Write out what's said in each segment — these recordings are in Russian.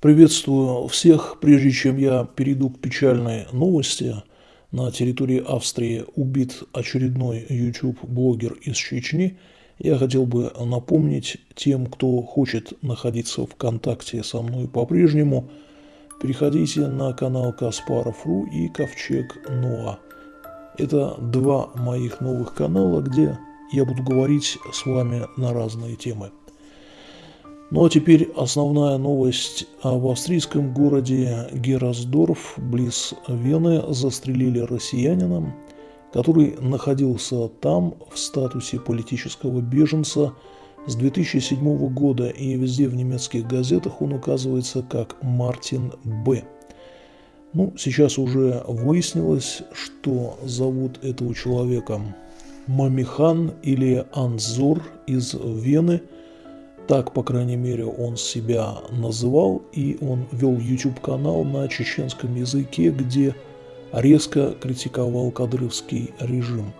Приветствую всех. Прежде чем я перейду к печальной новости, на территории Австрии убит очередной YouTube-блогер из Чечни, я хотел бы напомнить тем, кто хочет находиться в контакте со мной по-прежнему, переходите на канал Каспаров.ру и Ковчег Ноа. Это два моих новых канала, где я буду говорить с вами на разные темы. Ну а теперь основная новость. В австрийском городе Герасдорф, близ Вены, застрелили россиянина, который находился там в статусе политического беженца с 2007 года, и везде в немецких газетах он указывается как Мартин Б. Ну, сейчас уже выяснилось, что зовут этого человека Мамихан или Анзор из Вены – так, по крайней мере, он себя называл, и он вел YouTube-канал на чеченском языке, где резко критиковал кадровский режим.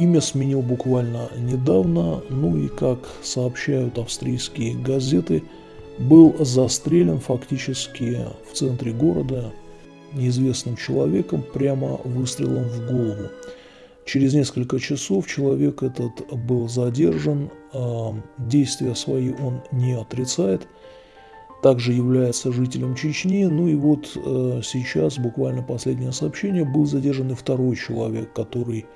Имя сменил буквально недавно, ну и, как сообщают австрийские газеты, был застрелен фактически в центре города неизвестным человеком прямо выстрелом в голову. Через несколько часов человек этот был задержан, а, действия свои он не отрицает, также является жителем Чечни. Ну и вот э, сейчас, буквально последнее сообщение, был задержан и второй человек, который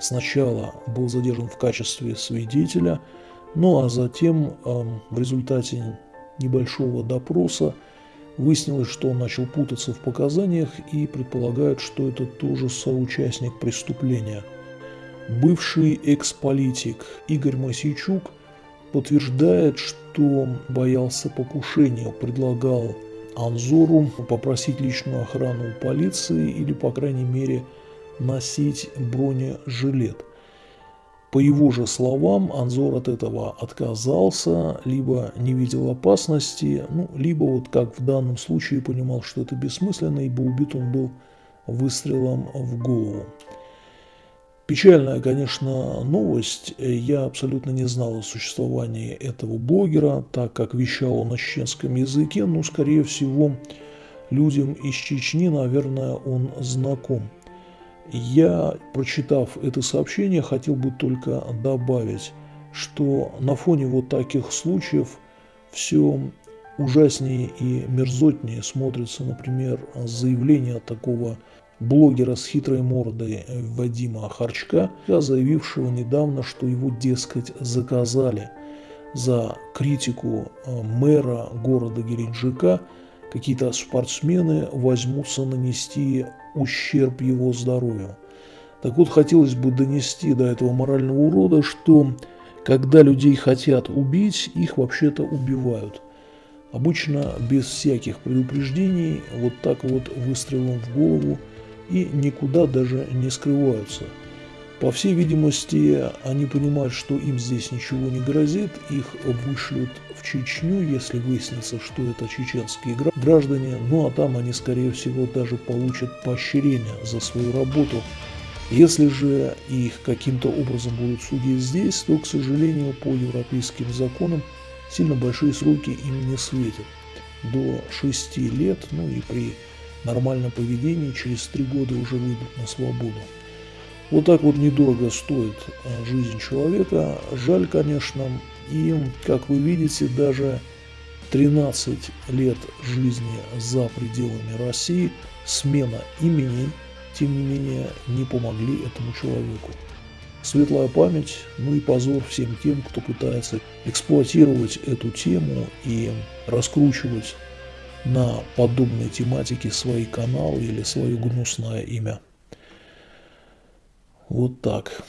сначала был задержан в качестве свидетеля, ну а затем в результате небольшого допроса выяснилось, что он начал путаться в показаниях и предполагают, что это тоже соучастник преступления – Бывший экс-политик Игорь Масичук подтверждает, что боялся покушения, предлагал Анзору попросить личную охрану у полиции или, по крайней мере, носить бронежилет. По его же словам, Анзор от этого отказался, либо не видел опасности, ну, либо, вот как в данном случае, понимал, что это бессмысленно, ибо убит он был выстрелом в голову. Печальная, конечно, новость. Я абсолютно не знал о существовании этого блогера, так как вещал он на чеченском языке, но, скорее всего, людям из Чечни, наверное, он знаком. Я, прочитав это сообщение, хотел бы только добавить, что на фоне вот таких случаев все ужаснее и мерзотнее смотрится, например, заявление такого блогера с хитрой мордой Вадима Харчка, заявившего недавно, что его, дескать, заказали за критику э, мэра города Геленджика, какие-то спортсмены возьмутся нанести ущерб его здоровью. Так вот, хотелось бы донести до этого морального урода, что когда людей хотят убить, их вообще-то убивают. Обычно без всяких предупреждений, вот так вот выстрелом в голову – и никуда даже не скрываются. По всей видимости, они понимают, что им здесь ничего не грозит, их вышлют в Чечню, если выяснится, что это чеченские граждане, ну а там они, скорее всего, даже получат поощрение за свою работу. Если же их каким-то образом будут судить здесь, то, к сожалению, по европейским законам сильно большие сроки им не светят. До 6 лет, ну и при нормальном поведении через три года уже выйдут на свободу. Вот так вот недорого стоит а, жизнь человека. Жаль, конечно, и, как вы видите, даже 13 лет жизни за пределами России, смена имени, тем не менее, не помогли этому человеку. Светлая память, ну и позор всем тем, кто пытается эксплуатировать эту тему и раскручивать на подобной тематике свои каналы или свое гнусное имя. Вот так.